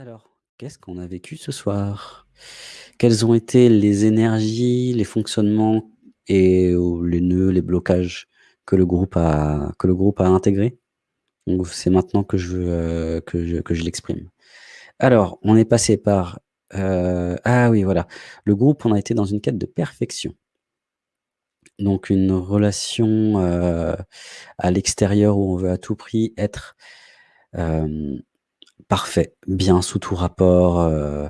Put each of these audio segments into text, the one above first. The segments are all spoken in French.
Alors, qu'est-ce qu'on a vécu ce soir? Quelles ont été les énergies, les fonctionnements et ou les nœuds, les blocages que le groupe a que intégrés? C'est maintenant que je veux, heu, que je l'exprime. Alors, on est passé par, heu ah oui, voilà, le groupe, on a été dans une quête de perfection. Donc une relation, à l'extérieur où on veut à tout prix être, parfait, bien sous tout rapport, heu,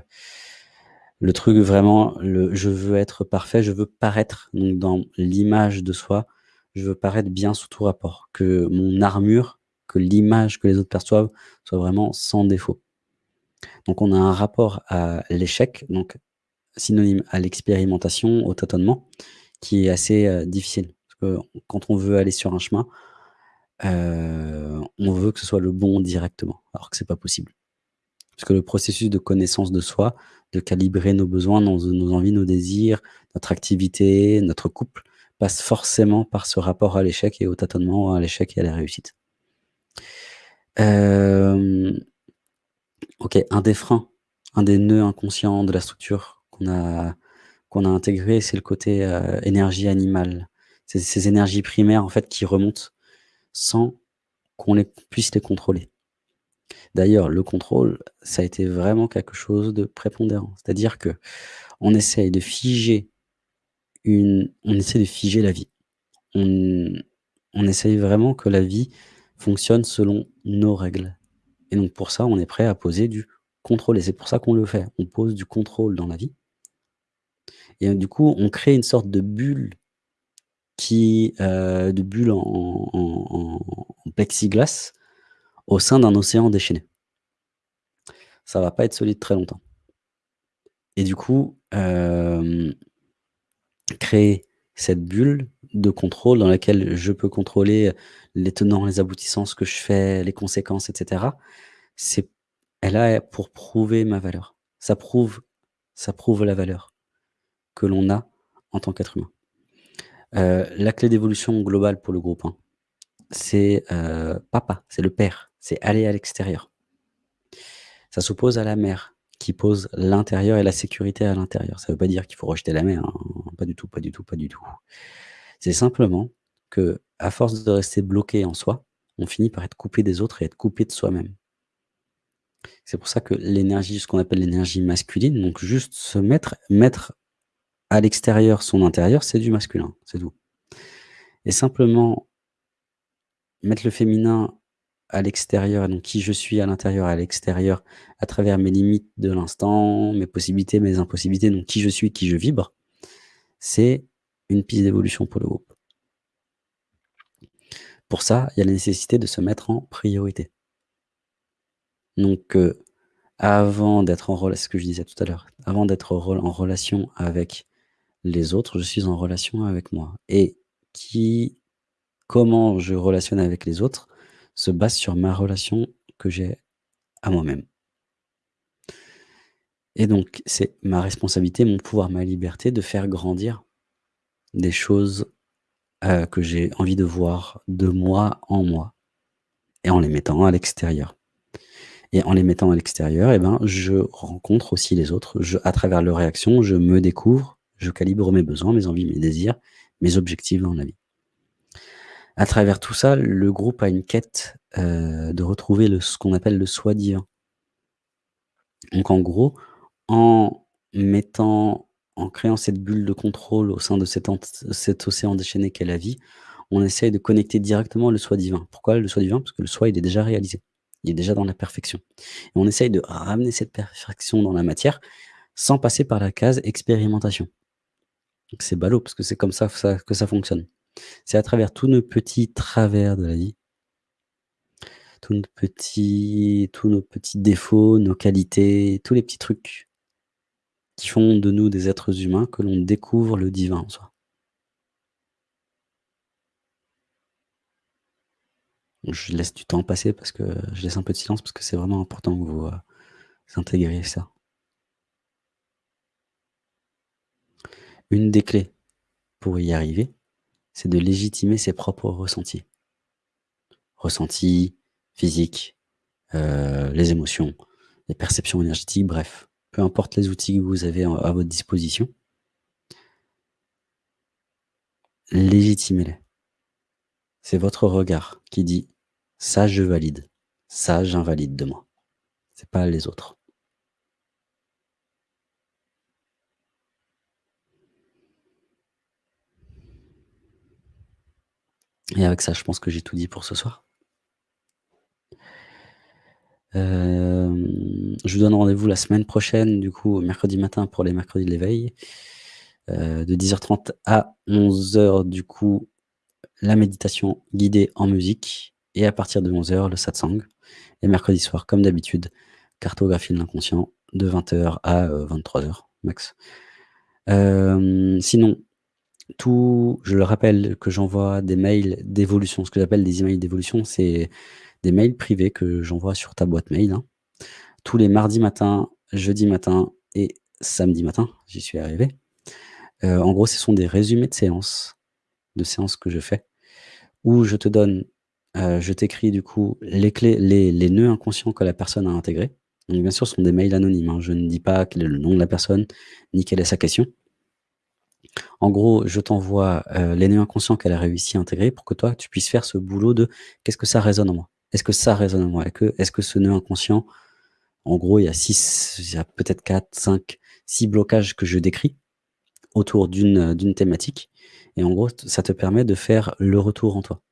le truc vraiment, je veux être parfait, je veux paraître donc dans l'image de soi, je veux paraître bien sous tout rapport, que mon armure, que l'image que les autres perçoivent soit vraiment sans défaut. Donc on a un rapport à l'échec, donc synonyme à l'expérimentation, au tâtonnement, qui est assez, heu, difficile. Parce que quand on veut aller sur un chemin, heu, on veut que ce soit le bon directement, alors que c'est pas possible. Parce que le processus de connaissance de soi, de calibrer nos besoins, nos envies, nos désirs, notre activité, notre couple, passe forcément par ce rapport à l'échec et au tâtonnement, à l'échec et à la réussite. Hem, OK, un des freins, un des nœuds inconscients de la structure qu'on a qu'on a intégré, c'est le côté, heu, énergie animale. C'est ces énergies primaires, en fait, qui remontent sans qu'on puisse les contrôler. D'ailleurs, le contrôle, ça a été vraiment quelque chose de prépondérant. C'est-à-dire qu'on essaye de figer on essaie de figer la vie. On on essaye vraiment que la vie fonctionne selon nos règles et donc pour ça, on est prêt à poser du contrôle et c'est pour ça qu'on le fait. On pose du contrôle dans la vie et du coup, on crée une sorte de bulle qui, heu, de bulle en en plexiglas au sein d'un océan déchaîné. Ça va pas être solide très longtemps. Et du coup, hem, créer cette bulle de contrôle dans laquelle je peux contrôler les tenants, les aboutissants, ce que je fais, les conséquences et cetera, c'est elle a pour prouver ma valeur. Ça prouve ça prouve la valeur que l'on a en tant qu'être humain. Heu, la clé d'évolution globale pour le groupe, hein, c'est, heu, papa, c'est le père, c'est aller à l'extérieur. Ça s'oppose à la mère qui pose l'intérieur et la sécurité à l'intérieur. Ça veut pas dire qu'il faut rejeter la mère, hein, pas du tout, pas du tout, pas du tout. C'est simplement qu'à force de rester bloqué en soi, on finit par être coupé des autres et être coupé de soi-même. C'est pour ça que l'énergie, ce qu'on appelle l'énergie masculine, donc juste se mettre mettre à l'extérieur son intérieur, c'est du masculin, c'est tout. Et simplement mettre le féminin à l'extérieur donc qui je suis à l'intérieur à l'extérieur, à travers mes limites de l'instant, mes possibilités, mes impossibilités, donc qui je suis, qui je vibre, c'est une piste d'évolution pour le groupe. Pour ça, il y a la nécessité de se mettre en priorité. Donc, heu, avant d'être en rela ce que je disais tout à l'heure, avant d'être en relation avec les autres, je suis en relation avec moi et qui comment je relationne avec les autres se base sur ma relation que j'ai à moi-même. Et donc, c'est ma responsabilité, mon pouvoir, ma liberté de faire grandir des choses, heu, que j'ai envie de voir de moi, en moi et en les mettant à l'extérieur. Et en les mettant à l'extérieur et ben, je rencontre aussi les autres. Je à travers leurs réactions, je me découvre, je calibre mes besoins, mes envies, mes désirs, mes objectifs dans la vie. À travers tout ça, le groupe a une quête, heu, de retrouver ce qu'on appelle le soi divin. Donc en gros, en mettant en créant cette bulle de contrôle au sein de cet cet océan déchaîné qu'est la vie, on essaye de connecter directement le soi divin. Pourquoi le soi divin? Parce que le soi, il est déjà réalisé. Il est déjà dans la perfection et on essaye de ramener cette perfection dans la matière, sans passer par la case expérimentation. C'est ballot parce que c'est comme ça que ça fonctionne. C'est à travers tous nos petits travers de la vie tous nos petits défauts, nos qualités, tous les petits trucs qui font de nous des êtres humains, que l'on découvre le divin en soi. Je laisse du temps passer parce que je laisse un peu de silence parce que c'est vraiment important que vous, heu, intégriez ça. Une des clés pour y arriver, c'est de légitimer ses propres ressentis. Ressentis physiques, heu, les émotions, les perceptions énergétiques, bref, peu importe les outils que vous avez à votre disposition légitimez-les. C'est votre regard qui dit: «Ça, je valide. Ça, j'invalide de moi». C'est pas les autres. Et avec ça, je pense que j'ai tout dit pour ce soir. Hem, je vous donne rendez-vous la semaine prochaine, du coup, mercredi matin pour les mercredis de l'éveil, heu, de 10:30 à 11:00 du coup, la méditation guidée en musique et à partir de 11:00 le satsang et mercredi soir, comme d'habitude, cartographie de l'inconscient de 20:00 à, heu, 23:00 max. Sinon, tout je le rappelle que j'envoie des mails d'évolution, ce que j'appelle des emails d'évolution, c'est des mails privés que j'envoie sur ta boîte mail, hein, tous les mardis matins, jeudis matins et samedi matin, j'y suis arrivé. Heu, en gros, ce sont des résumés de séances, de séances que je fais, où je te donne, heu, je t'écris du coup les clés, les les nœuds inconscients que la personne a intégrés. Donc bien sûr, ce sont des mails anonymes, hein, je ne dis pas quel est le nom de la personne, ni quelle est sa question. En gros, je t'envoie, heu, les nœuds inconscients qu'elle a réussi à intégrer pour que toi, tu puisses faire ce boulot de: «Qu'est-ce que ça résonne en moi? Est-ce que ça résonne en moi? Est-ce que ce nœud inconscient» en gros, il y a 6 il y a peut-être 4-5-6 blocages que je décris autour d'une, d'une thématique et en gros, ça te permet de faire le retour en toi.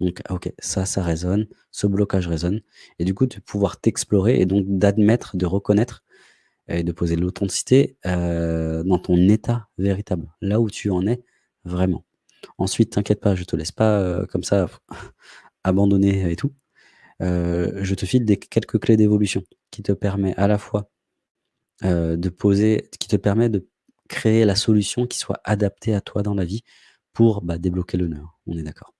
Donc OK, ça, ça résonne, ce blocage résonne et du coup, de pouvoir t'explorer et donc d'admettre, de reconnaître et de poser l'authenticité, heu, dans ton état véritable, là où tu en es vraiment. Ensuite, t'inquiète pas, je te laisse pas, heu, comme ça abandonné et tout. Heu, je te file des quelques clés d'évolution qui te permet à la fois, de poser qui te permet de créer la solution qui soit adaptée à toi dans la vie pour, bah, débloquer nœud, on est d'accord?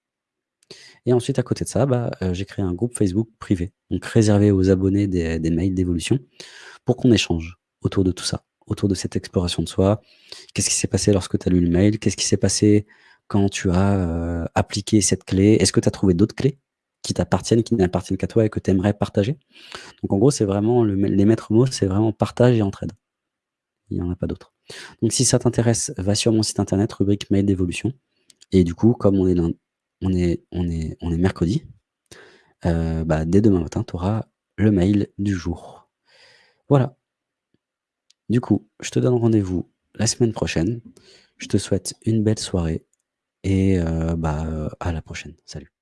Et ensuite, à côté de ça, bah, j'ai créé un groupe Facebook privé, donc réservé aux abonnés des mails d'évolution pour qu'on échange autour de tout ça, autour de cette exploration de soi. Qu'est-ce qui s'est passé lorsque tu as lu le mail? Qu'est-ce qui s'est passé quand tu as, heu, appliqué cette clé? Est-ce que tu as trouvé d'autres clés qui t'appartiennent, qui n'appartiennent qu'à toi et que tu aimerais partager? Donc en gros, c'est vraiment le les maîtres mots, c'est vraiment partage et entraide. Il y en a pas d'autres. Donc si ça t'intéresse, va sur mon site internet, rubrique mail d'évolution et du coup, comme on est on est on est on est mercredi, heu, bah, dès demain matin, tu auras le mail du jour. Voilà. Du coup, je te donne rendez-vous la semaine prochaine. Je te souhaite une belle soirée et heu, bah, à la prochaine. Salut.